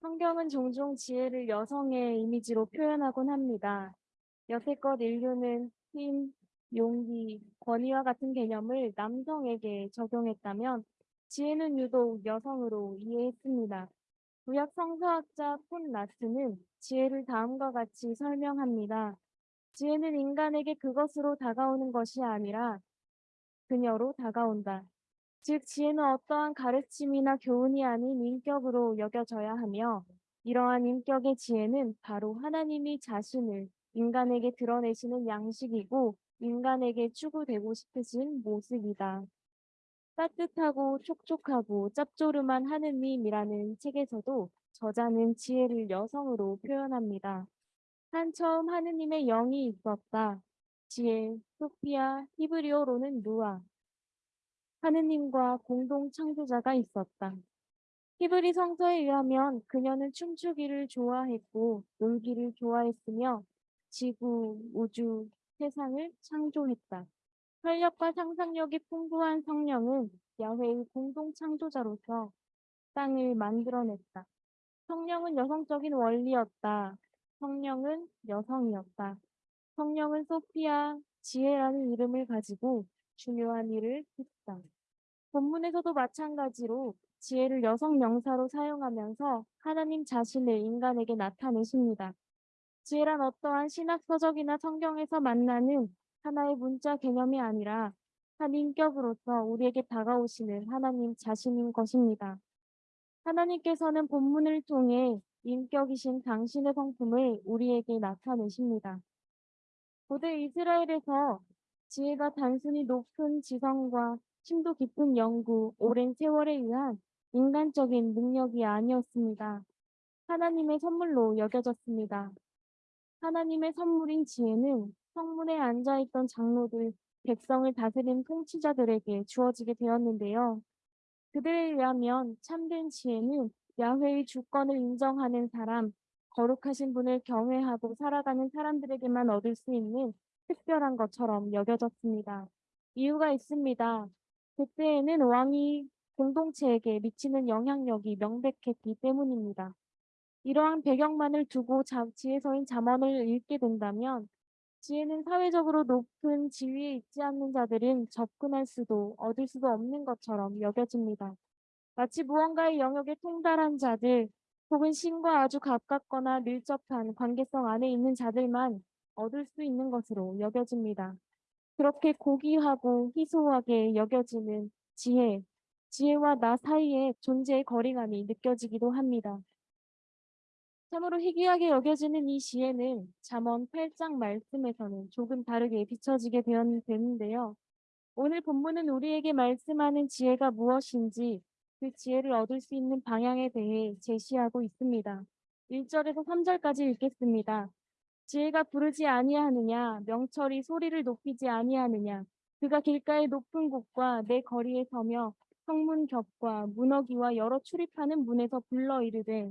성경은 종종 지혜를 여성의 이미지로 표현하곤 합니다. 여태껏 인류는 힘, 용기, 권위와 같은 개념을 남성에게 적용했다면 지혜는 유독 여성으로 이해했습니다. 구약 성서학자 폰 라트는 지혜를 다음과 같이 설명합니다. 지혜는 인간에게 그것으로 다가오는 것이 아니라 그녀로 다가온다. 즉, 지혜는 어떠한 가르침이나 교훈이 아닌 인격으로 여겨져야 하며, 이러한 인격의 지혜는 바로 하나님이 자신을 인간에게 드러내시는 양식이고, 인간에게 추구되고 싶으신 모습이다. 따뜻하고 촉촉하고 짭조름한 하느님이라는 책에서도 저자는 지혜를 여성으로 표현합니다. 한 처음 하느님의 영이 있었다. 지혜, 소피아, 히브리어로는 누아. 하느님과 공동 창조자가 있었다. 히브리 성서에 의하면 그녀는 춤추기를 좋아했고 놀기를 좋아했으며 지구, 우주, 세상을 창조했다. 활력과 상상력이 풍부한 성령은 야훼의 공동 창조자로서 땅을 만들어냈다. 성령은 여성적인 원리였다. 성령은 여성이었다. 성령은 소피아, 지혜라는 이름을 가지고 중요한 일을 했다. 본문에서도 마찬가지로 지혜를 여성 명사로 사용하면서 하나님 자신을 인간에게 나타내십니다. 지혜란 어떠한 신학 서적이나 성경에서 만나는 하나의 문자 개념이 아니라 한 인격으로서 우리에게 다가오시는 하나님 자신인 것입니다. 하나님께서는 본문을 통해 인격이신 당신의 성품을 우리에게 나타내십니다. 고대 이스라엘에서 지혜가 단순히 높은 지성과 심도 깊은 연구, 오랜 세월에 의한 인간적인 능력이 아니었습니다. 하나님의 선물로 여겨졌습니다. 하나님의 선물인 지혜는 성문에 앉아있던 장로들, 백성을 다스린 통치자들에게 주어지게 되었는데요. 그들에 의하면 참된 지혜는 야훼의 주권을 인정하는 사람, 거룩하신 분을 경외하고 살아가는 사람들에게만 얻을 수 있는 특별한 것처럼 여겨졌습니다. 이유가 있습니다. 그때에는 왕이 공동체에게 미치는 영향력이 명백했기 때문입니다. 이러한 배경만을 두고 자, 지혜서인 잠언을 읽게 된다면 지혜는 사회적으로 높은 지위에 있지 않는 자들은 접근할 수도 얻을 수도 없는 것처럼 여겨집니다. 마치 무언가의 영역에 통달한 자들 혹은 신과 아주 가깝거나 밀접한 관계성 안에 있는 자들만 얻을 수 있는 것으로 여겨집니다. 그렇게 고귀하고 희소하게 여겨지는 지혜, 지혜와 나 사이의 존재의 거리감이 느껴지기도 합니다. 참으로 희귀하게 여겨지는 이 지혜는 잠언 8장 말씀에서는 조금 다르게 비춰지게 되었는데요. 오늘 본문은 우리에게 말씀하는 지혜가 무엇인지 그 지혜를 얻을 수 있는 방향에 대해 제시하고 있습니다. 1절에서 3절까지 읽겠습니다. 지혜가 부르지 아니하느냐 명철이 소리를 높이지 아니하느냐 그가 길가의 높은 곳과 내 거리에 서며 성문 겹과 문어기와 여러 출입하는 문에서 불러 이르되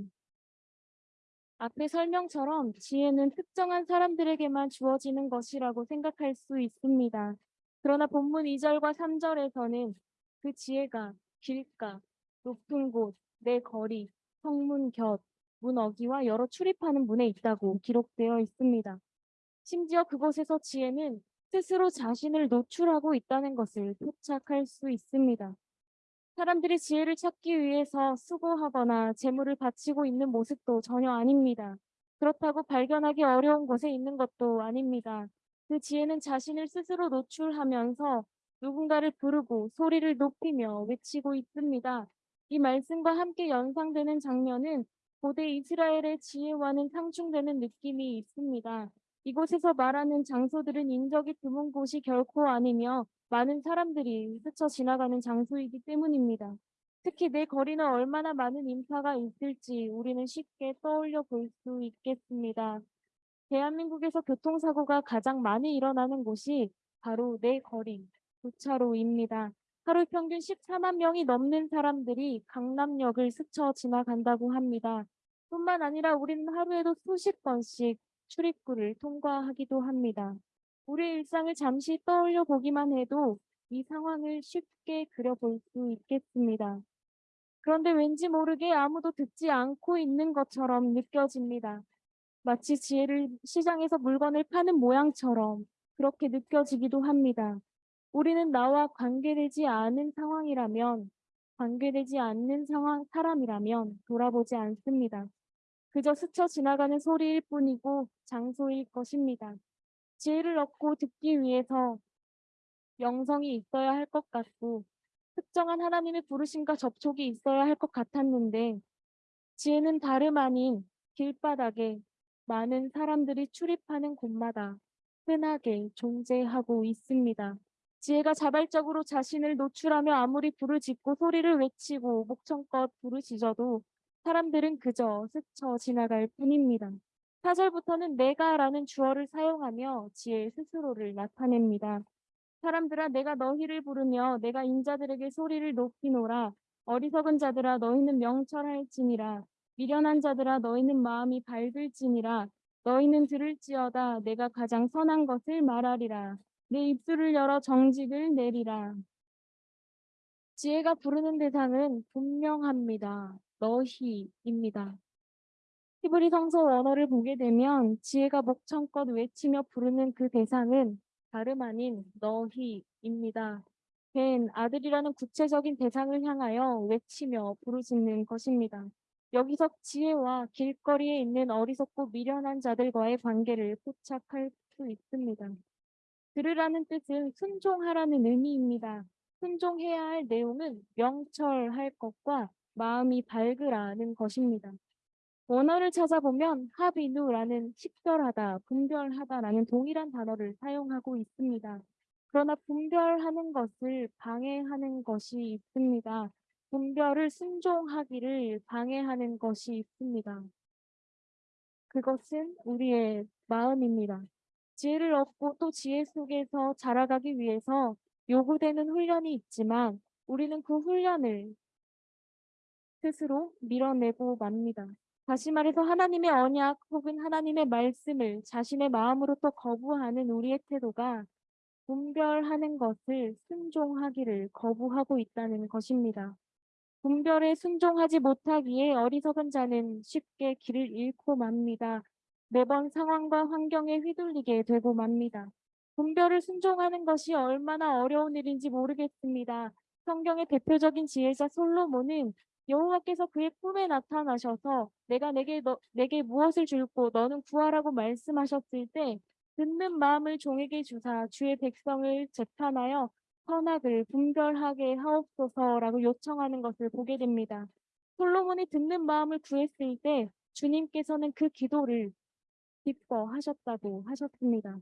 앞의 설명처럼 지혜는 특정한 사람들에게만 주어지는 것이라고 생각할 수 있습니다. 그러나 본문 2절과 3절에서는 그 지혜가 길가, 높은 곳, 내 거리, 성문 곁, 문 어기와 여러 출입하는 문에 있다고 기록되어 있습니다. 심지어 그곳에서 지혜는 스스로 자신을 노출하고 있다는 것을 포착할 수 있습니다. 사람들이 지혜를 찾기 위해서 수고하거나 재물을 바치고 있는 모습도 전혀 아닙니다. 그렇다고 발견하기 어려운 곳에 있는 것도 아닙니다. 그 지혜는 자신을 스스로 노출하면서 누군가를 부르고 소리를 높이며 외치고 있습니다. 이 말씀과 함께 연상되는 장면은 고대 이스라엘의 지혜와는 상충되는 느낌이 있습니다. 이곳에서 말하는 장소들은 인적이 드문 곳이 결코 아니며 많은 사람들이 스쳐 지나가는 장소이기 때문입니다. 특히 내 거리는 얼마나 많은 인파가 있을지 우리는 쉽게 떠올려 볼 수 있겠습니다. 대한민국에서 교통사고가 가장 많이 일어나는 곳이 바로 내 거리, 교차로입니다. 하루 평균 14만 명이 넘는 사람들이 강남역을 스쳐 지나간다고 합니다. 뿐만 아니라 우리는 하루에도 수십 번씩 출입구를 통과하기도 합니다. 우리 일상을 잠시 떠올려 보기만 해도 이 상황을 쉽게 그려볼 수 있겠습니다. 그런데 왠지 모르게 아무도 듣지 않고 있는 것처럼 느껴집니다. 마치 지혜를 시장에서 물건을 파는 모양처럼 그렇게 느껴지기도 합니다. 우리는 나와 관계되지 않은 상황이라면, 관계되지 않는 상황, 사람이라면 돌아보지 않습니다. 그저 스쳐 지나가는 소리일 뿐이고 장소일 것입니다. 지혜를 얻고 듣기 위해서 영성이 있어야 할 것 같고, 특정한 하나님의 부르심과 접촉이 있어야 할 것 같았는데, 지혜는 다름 아닌 길바닥에 많은 사람들이 출입하는 곳마다 흔하게 존재하고 있습니다. 지혜가 자발적으로 자신을 노출하며 아무리 부르짖고 소리를 외치고 목청껏 부르짖어도 사람들은 그저 스쳐 지나갈 뿐입니다. 4절부터는 내가 라는 주어를 사용하며 지혜 스스로를 나타냅니다. 사람들아 내가 너희를 부르며 내가 인자들에게 소리를 높이노라. 어리석은 자들아 너희는 명철할지니라. 미련한 자들아 너희는 마음이 밝을지니라. 너희는 들을지어다. 내가 가장 선한 것을 말하리라 내 입술을 열어 정직을 내리라 지혜가 부르는 대상은 분명합니다. 너희입니다. 히브리 성서 원어를 보게 되면 지혜가 목청껏 외치며 부르는 그 대상은 다름 아닌 너희입니다. 벤 아들이라는 구체적인 대상을 향하여 외치며 부르짖는 것입니다. 여기서 지혜와 길거리에 있는 어리석고 미련한 자들과의 관계를 포착할 수 있습니다. 들으라는 뜻은 순종하라는 의미입니다. 순종해야 할 내용은 명철할 것과 마음이 밝으라는 것입니다. 원어를 찾아보면 하비누라는 식별하다, 분별하다라는 동일한 단어를 사용하고 있습니다. 그러나 분별하는 것을 방해하는 것이 있습니다. 분별을 순종하기를 방해하는 것이 있습니다. 그것은 우리의 마음입니다. 지혜를 얻고 또 지혜 속에서 자라가기 위해서 요구되는 훈련이 있지만 우리는 그 훈련을 스스로 밀어내고 맙니다. 다시 말해서 하나님의 언약 혹은 하나님의 말씀을 자신의 마음으로부터 거부하는 우리의 태도가 분별하는 것을 순종하기를 거부하고 있다는 것입니다. 분별에 순종하지 못하기에 어리석은 자는 쉽게 길을 잃고 맙니다. 매번 상황과 환경에 휘둘리게 되고 맙니다. 분별을 순종하는 것이 얼마나 어려운 일인지 모르겠습니다. 성경의 대표적인 지혜자 솔로몬은 여호와께서 그의 꿈에 나타나셔서 내가 내게 너, 내게 무엇을 줄고 너는 구하라고 말씀하셨을 때 듣는 마음을 종에게 주사 주의 백성을 재판하여 선악을 분별하게 하옵소서라고 요청하는 것을 보게 됩니다. 솔로몬이 듣는 마음을 구했을 때 주님께서는 그 기도를 기뻐하셨다고 하셨습니다.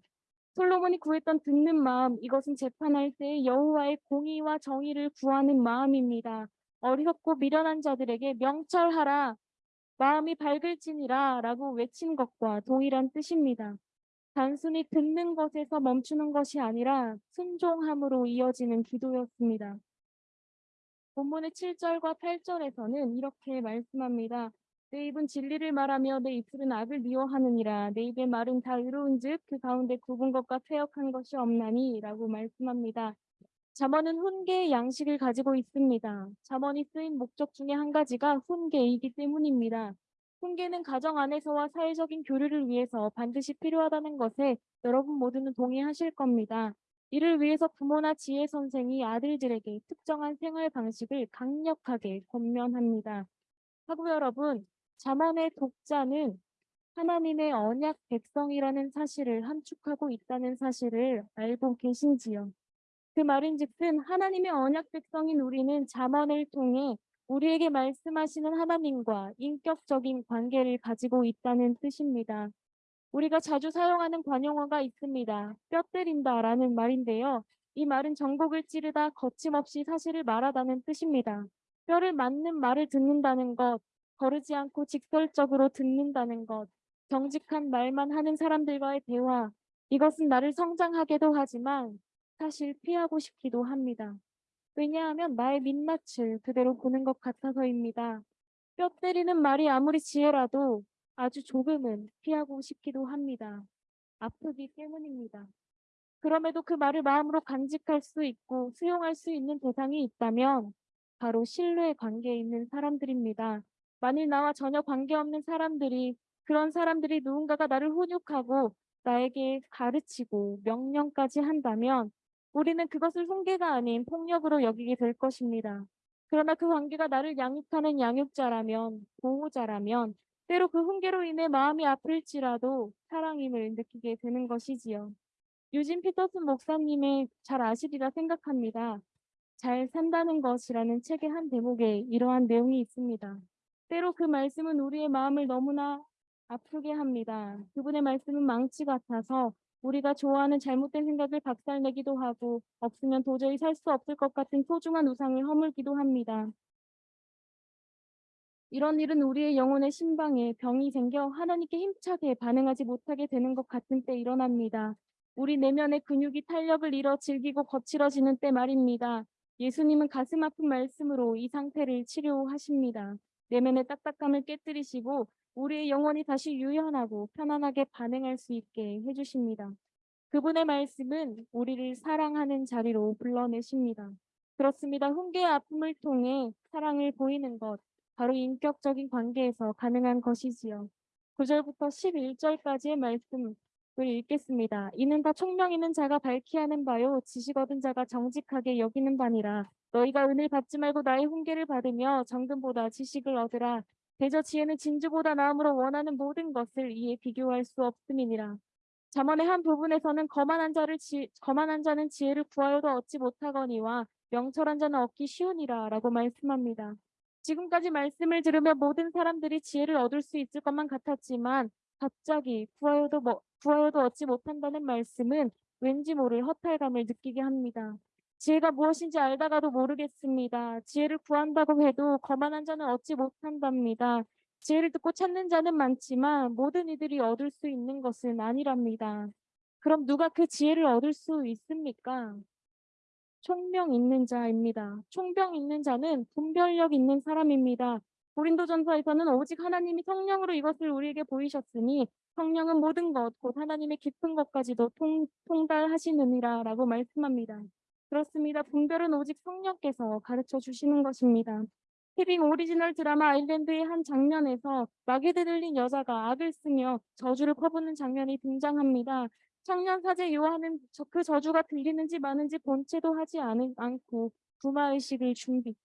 솔로몬이 구했던 듣는 마음, 이것은 재판할 때 여호와의 공의와 정의를 구하는 마음입니다. 어리석고 미련한 자들에게 명철하라, 마음이 밝을지니라 라고 외친 것과 동일한 뜻입니다. 단순히 듣는 것에서 멈추는 것이 아니라 순종함으로 이어지는 기도였습니다. 본문의 7절과 8절에서는 이렇게 말씀합니다. 내 입은 진리를 말하며 내 입술은 악을 미워하느니라. 내 입의 말은 다 의로운즉 그 가운데 굽은 것과 퇴역한 것이 없나니라고 말씀합니다. 잠언은 훈계의 양식을 가지고 있습니다. 잠언이 쓰인 목적 중에 한 가지가 훈계이기 때문입니다. 훈계는 가정 안에서와 사회적인 교류를 위해서 반드시 필요하다는 것에 여러분 모두는 동의하실 겁니다. 이를 위해서 부모나 지혜 선생이 아들들에게 특정한 생활 방식을 강력하게 권면합니다. 하고 여러분, 잠언의 독자는 하나님의 언약 백성이라는 사실을 함축하고 있다는 사실을 알고 계신지요? 그 말인즉슨 하나님의 언약 백성인 우리는 잠언을 통해 우리에게 말씀하시는 하나님과 인격적인 관계를 가지고 있다는 뜻입니다. 우리가 자주 사용하는 관용어가 있습니다. 뼈 때린다 라는 말인데요. 이 말은 정곡을 찌르다 거침없이 사실을 말하다는 뜻입니다. 뼈를 맞는 말을 듣는다는 것, 거르지 않고 직설적으로 듣는다는 것, 정직한 말만 하는 사람들과의 대화, 이것은 나를 성장하게도 하지만 사실 피하고 싶기도 합니다. 왜냐하면 나의 민낯을 그대로 보는 것 같아서입니다. 뼈 때리는 말이 아무리 지혜라도 아주 조금은 피하고 싶기도 합니다. 아프기 때문입니다. 그럼에도 그 말을 마음으로 간직할 수 있고 수용할 수 있는 대상이 있다면 바로 신뢰 관계에 있는 사람들입니다. 만일 나와 전혀 관계없는 사람들이 그런 사람들이 누군가가 나를 훈육하고 나에게 가르치고 명령까지 한다면 우리는 그것을 훈계가 아닌 폭력으로 여기게 될 것입니다. 그러나 그 관계가 나를 양육하는 양육자라면 보호자라면 때로 그 훈계로 인해 마음이 아플지라도 사랑임을 느끼게 되는 것이지요. 유진 피터슨 목사님의 잘 아시리라 생각합니다. 잘 산다는 것이라는 책의 한 대목에 이러한 내용이 있습니다. 때로 그 말씀은 우리의 마음을 너무나 아프게 합니다. 그분의 말씀은 망치 같아서 우리가 좋아하는 잘못된 생각을 박살내기도 하고 없으면 도저히 살 수 없을 것 같은 소중한 우상을 허물기도 합니다. 이런 일은 우리의 영혼의 신방에 병이 생겨 하나님께 힘차게 반응하지 못하게 되는 것 같은 때 일어납니다. 우리 내면의 근육이 탄력을 잃어 질기고 거칠어지는 때 말입니다. 예수님은 가슴 아픈 말씀으로 이 상태를 치료하십니다. 내면의 딱딱함을 깨뜨리시고 우리의 영혼이 다시 유연하고 편안하게 반응할 수 있게 해주십니다. 그분의 말씀은 우리를 사랑하는 자리로 불러내십니다. 그렇습니다. 훈계의 아픔을 통해 사랑을 보이는 것, 바로 인격적인 관계에서 가능한 것이지요. 9절부터 11절까지의 말씀을 읽겠습니다. 이는 다 총명 있는 자가 밝히 하는 바요 지식 얻은 자가 정직하게 여기는 바니라. 너희가 은을 받지 말고 나의 훈계를 받으며 정금보다 지식을 얻으라. 대저 지혜는 진주보다 나음으로 원하는 모든 것을 이에 비교할 수 없음이니라. 잠언의 한 부분에서는 거만한 자를 지, 거만한 자는 지혜를 구하여도 얻지 못하거니와 명철한 자는 얻기 쉬우니라 라고 말씀합니다. 지금까지 말씀을 들으며 모든 사람들이 지혜를 얻을 수 있을 것만 같았지만 갑자기 구하여도 뭐, 구하여도 얻지 못한다는 말씀은 왠지 모를 허탈감을 느끼게 합니다. 지혜가 무엇인지 알다가도 모르겠습니다. 지혜를 구한다고 해도 거만한 자는 얻지 못한답니다. 지혜를 듣고 찾는 자는 많지만 모든 이들이 얻을 수 있는 것은 아니랍니다. 그럼 누가 그 지혜를 얻을 수 있습니까? 총명 있는 자입니다. 총병 있는 자는 분별력 있는 사람입니다. 고린도전서에서는 오직 하나님이 성령으로 이것을 우리에게 보이셨으니 성령은 모든 것, 곧 하나님의 깊은 것까지도 통, 통달하시느니라 라고 말씀합니다. 그렇습니다. 분별은 오직 성령께서 가르쳐 주시는 것입니다. 티빙 오리지널 드라마 아일랜드의 한 장면에서 마귀에 들린 여자가 악을 쓰며 저주를 퍼붓는 장면이 등장합니다. 청년 사제 요한은 저, 그 저주가 들리는지 마는지 본체도 하지 않, 않고 구마의식을 준비,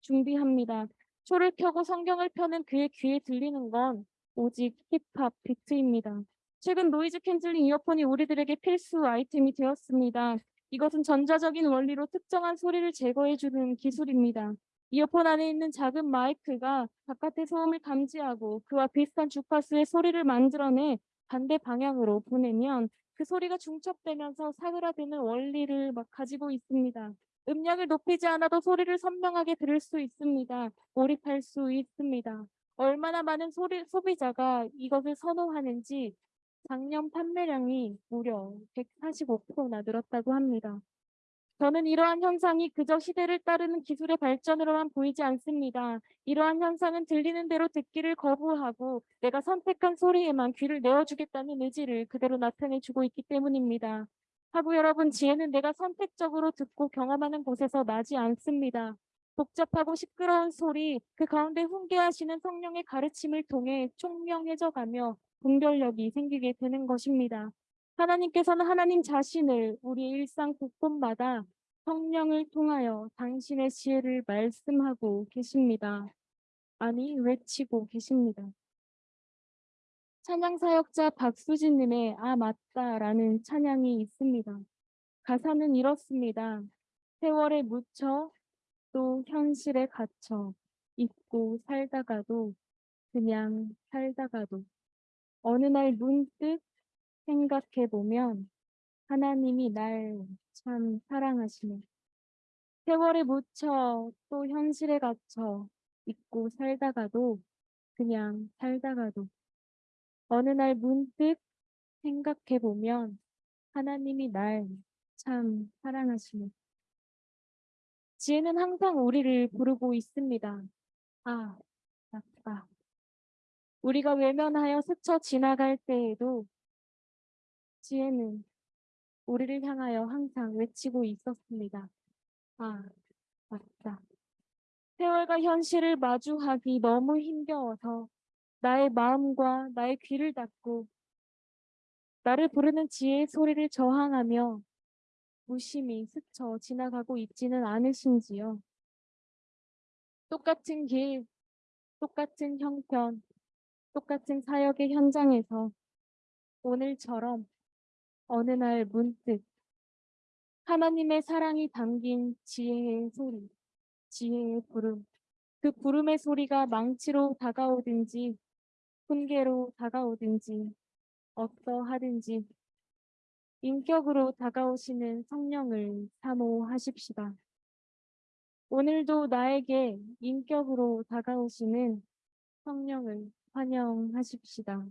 준비합니다. 초를 켜고 성경을 펴는 그의 귀에 들리는 건 오직 힙합 비트입니다. 최근 noise canceling 이어폰이 우리들에게 필수 아이템이 되었습니다. 이것은 전자적인 원리로 특정한 소리를 제거해주는 기술입니다. 이어폰 안에 있는 작은 마이크가 바깥의 소음을 감지하고 그와 비슷한 주파수의 소리를 만들어내 반대 방향으로 보내면 그 소리가 중첩되면서 사그라드는 원리를 막 가지고 있습니다. 음량을 높이지 않아도 소리를 선명하게 들을 수 있습니다. 몰입할 수 있습니다. 얼마나 많은 소리, 소비자가 이것을 선호하는지 작년 판매량이 무려 145%나 늘었다고 합니다. 저는 이러한 현상이 그저 시대를 따르는 기술의 발전으로만 보이지 않습니다. 이러한 현상은 들리는 대로 듣기를 거부하고 내가 선택한 소리에만 귀를 내어주겠다는 의지를 그대로 나타내주고 있기 때문입니다. 하고 여러분, 지혜는 내가 선택적으로 듣고 경험하는 곳에서 나지 않습니다. 복잡하고 시끄러운 소리, 그 가운데 훈계하시는 성령의 가르침을 통해 총명해져가며 분별력이 생기게 되는 것입니다. 하나님께서는 하나님 자신을 우리 일상 곳곳마다 성령을 통하여 당신의 지혜를 말씀하고 계십니다. 아니 외치고 계십니다. 찬양 사역자 박수진님의 아 맞다라는 찬양이 있습니다. 가사는 이렇습니다. 세월에 묻혀 또 현실에 갇혀 잊고 살다가도 그냥 살다가도 어느 날 문득 생각해 보면 하나님이 날 참 사랑하시네. 세월에 묻혀 또 현실에 갇혀 잊고 살다가도 그냥 살다가도 어느 날 문득 생각해 보면 하나님이 날 참 사랑하시네. 지혜는 항상 우리를 부르고 있습니다. 아, 맞다. 우리가 외면하여 스쳐 지나갈 때에도 지혜는 우리를 향하여 항상 외치고 있었습니다. 아, 맞다. 세월과 현실을 마주하기 너무 힘겨워서 나의 마음과 나의 귀를 닫고 나를 부르는 지혜의 소리를 저항하며 무심히 스쳐 지나가고 있지는 않으신지요. 똑같은 길, 똑같은 형편, 똑같은 사역의 현장에서 오늘처럼 어느 날 문득 하나님의 사랑이 담긴 지혜의 소리, 지혜의 부름, 그 부름의 소리가 망치로 다가오든지 훈계로 다가오든지 어떠하든지 인격으로 다가오시는 성령을 사모하십시다. 오늘도 나에게 인격으로 다가오시는 성령을 환영하십시다.